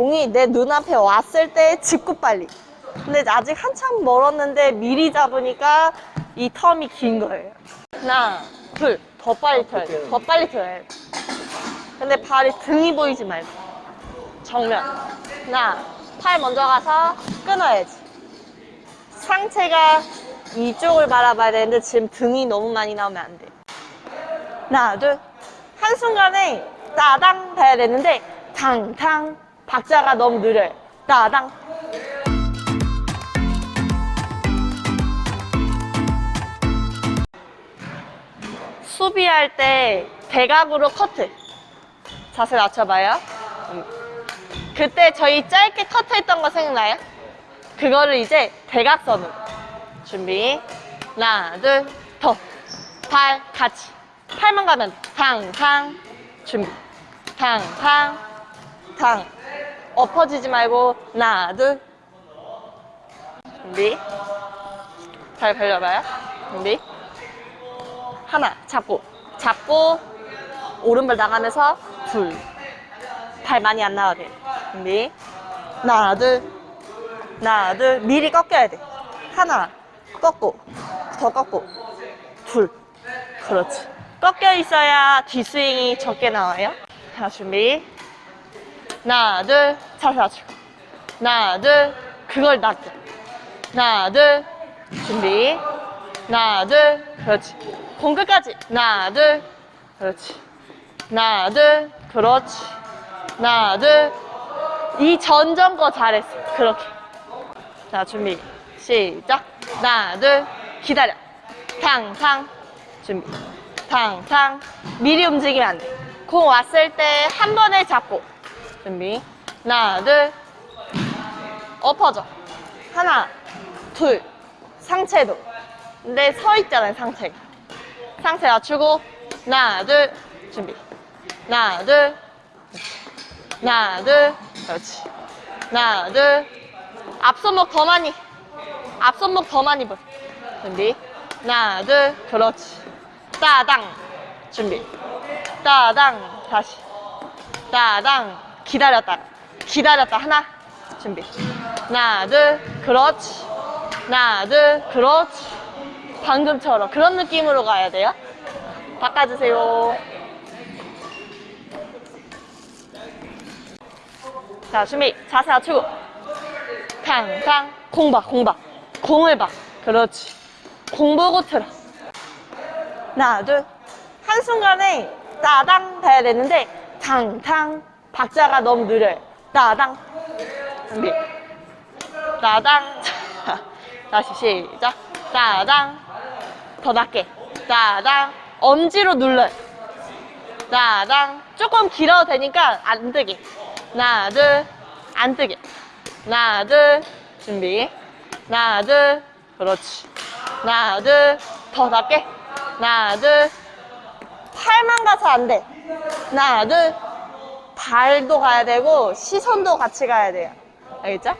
공이 내 눈앞에 왔을 때 짚고 빨리. 근데 아직 한참 멀었는데 미리 잡으니까 이 텀이 긴 거예요. 하나 둘더 빨리 펴야 돼더 빨리 펴야 돼. 근데 발이 등이 보이지 말고. 정면. 하나 팔 먼저 가서 끊어야지. 상체가 이쪽을 바라봐야 되는데 지금 등이 너무 많이 나오면 안 돼. 하나, 둘. 한순간에 따당 봐야 되는데 탕탕 박자가 너무 느려요. 따당. 수비할 때 대각으로 커트. 자세 낮춰봐요. 음. 그때 저희 짧게 커트했던 거 생각나요? 그거를 이제 대각선으로. 준비 하나 둘더발 같이 팔만 가면 탕탕 준비 탕탕 탕 엎어지지 말고 하나 둘. 준비. 잘 벌려봐요. 준비. 하나 잡고. 잡고 오른발 나가면서 둘. 발 많이 안 나와도 돼. 준비. 하나 둘. 하나 둘. 미리 꺾여야 돼. 하나 꺾고 더 꺾고 둘. 그렇지. 꺾여 있어야 뒷스윙이 적게 나와요. 자 준비 하나 둘 낮추고 하나 둘 그걸 낮게. 하나 둘 준비. 하나 둘 그렇지. 공 끝까지. 하나 둘 그렇지. 하나 둘 그렇지. 하나 둘이 전전 거 잘했어. 그렇게. 자 준비. 시작. 하나 둘 기다려. 탕탕. 준비. 탕탕. 미리 움직이면 안돼공 왔을 때 한 번에 잡고 준비. 하나 둘. 엎어져. 하나 둘. 상체도. 근데 서 있잖아요 상체가 상체 낮추고. 하나 둘. 준비. 하나 둘. 하나 둘. 그렇지. 하나 둘. 앞손목 더 많이. 앞손목 더 많이 볼. 준비. 하나 둘. 그렇지. 따당. 준비. 따당. 다시. 따당 기다렸다. 기다렸다. 하나 준비. 하나 둘 그렇지. 하나 둘 그렇지. 방금처럼 그런 느낌으로 가야 돼요? 바꿔주세요. 자 준비. 자세 낮추고. 탕탕. 공봐 공봐. 공을 봐. 그렇지. 공 보고 틀어. 하나 둘. 한순간에 따당 봐야 되는데 탕탕 박자가 너무 느려요 따당. 준비. 따당. 다시 시작. 따당. 더 낮게. 따당. 엄지로 눌러요 따당. 조금 길어도 되니까 안 뜨게. 하나 둘안 뜨게. 하나 둘. 준비. 하나 둘. 그렇지. 하나 둘더 낮게. 하나 둘. 팔만 가서 안돼. 하나 둘 발도 가야 되고 시선도 같이 가야 돼요. 알겠죠?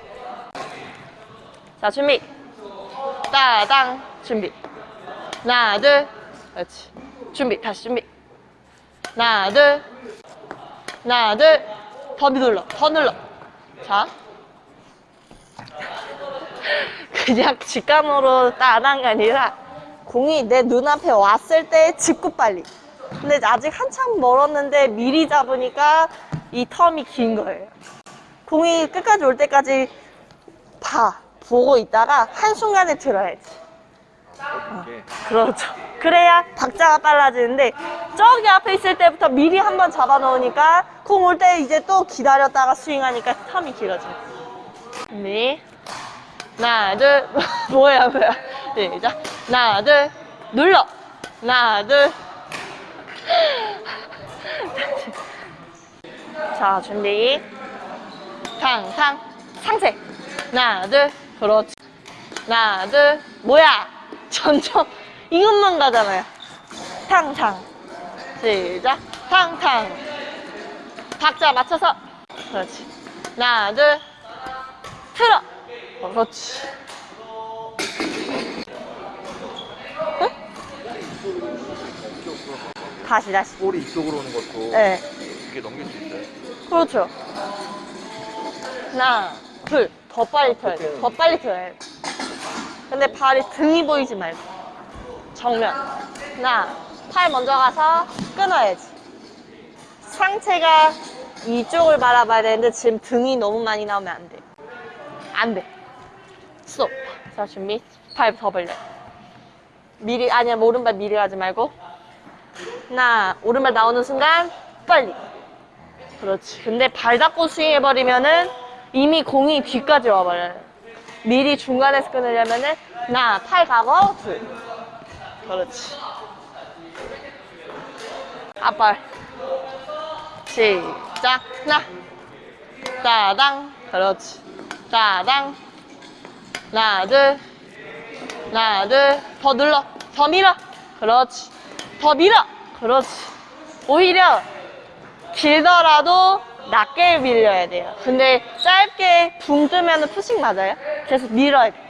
자 준비. 따당. 준비. 하나 둘. 그렇지. 준비. 다시 준비. 하나 둘. 하나 둘더 눌러. 더 눌러. 자. 그냥 직감으로 따는 게 아니라 공이 내 눈앞에 왔을 때 짚고 빨리. 근데 아직 한참 멀었는데 미리 잡으니까 이 텀이 긴 거예요. 공이 끝까지 올 때까지 봐 보고 있다가 한순간에 들어야지. 어, 그렇죠. 그래야 박자가 빨라지는데 저기 앞에 있을 때부터 미리 한번 잡아 놓으니까 공 올 때 이제 또 기다렸다가 스윙하니까 텀이 길어져요. 준비 하나 둘 뭐야 뭐야. 시작. 하나 둘 눌러. 하나 둘 자, 준비. 탕탕. 상체. 하나, 둘. 그렇지. 하나, 둘. 뭐야? 점점 이것만 가잖아요. 탕탕. 시작. 탕탕. 박자 맞춰서. 그렇지. 하나, 둘. 틀어. 그렇지. 응? 다시, 다시. 볼이 이쪽으로 오는 것도 네. 이게 넘길 수 있어요. 그렇죠. 하나, 둘. 더 빨리 펴야 돼. 더 빨리 펴야 돼. 근데 발이 등이 보이지 말고. 정면. 하나, 팔 먼저 가서 끊어야지. 상체가 이쪽을 바라봐야 되는데 지금 등이 너무 많이 나오면 안 돼. 안 돼. 스톱. 자, 준비. 팔 더 벌려. 미리, 아니야, 오른발 미리 하지 말고. 하나, 오른발 나오는 순간, 빨리. 그렇지. 근데 발 닫고 스윙해버리면은 이미 공이 뒤까지 와버려요. 미리 중간에서 끊으려면은, 하나, 팔 가고, 둘. 그렇지. 앞발. 시작. 하나. 따당. 그렇지. 따당. 하나, 둘. 하나, 둘. 더 눌러. 더 밀어. 그렇지. 더 밀어. 그렇지. 오히려 길더라도 낮게 밀려야 돼요. 근데 짧게 붕 뜨면 푸싱 맞아요. 계속 밀어야 돼.